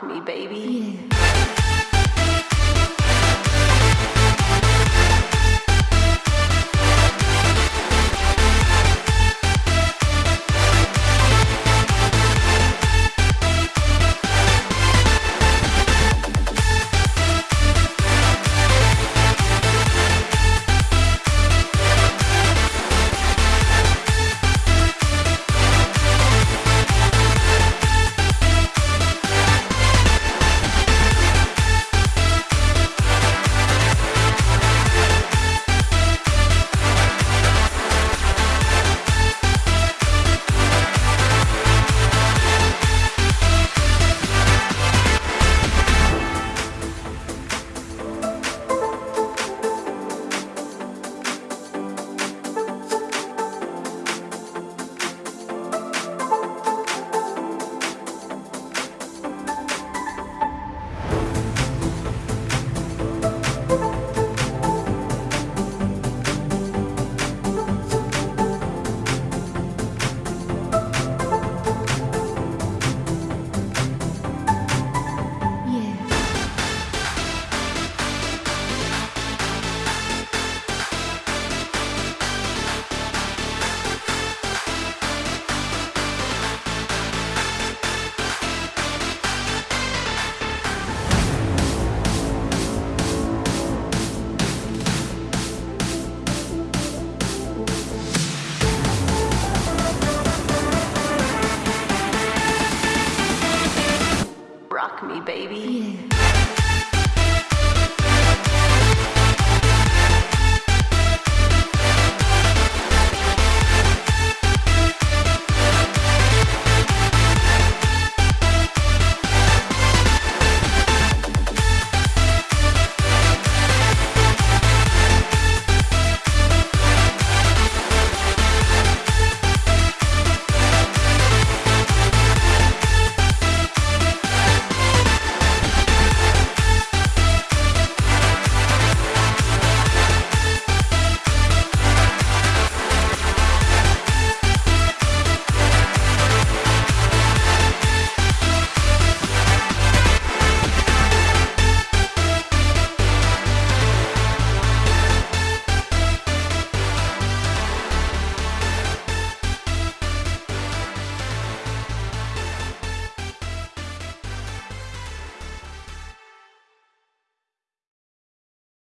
Me, baby. Yeah. Me, baby.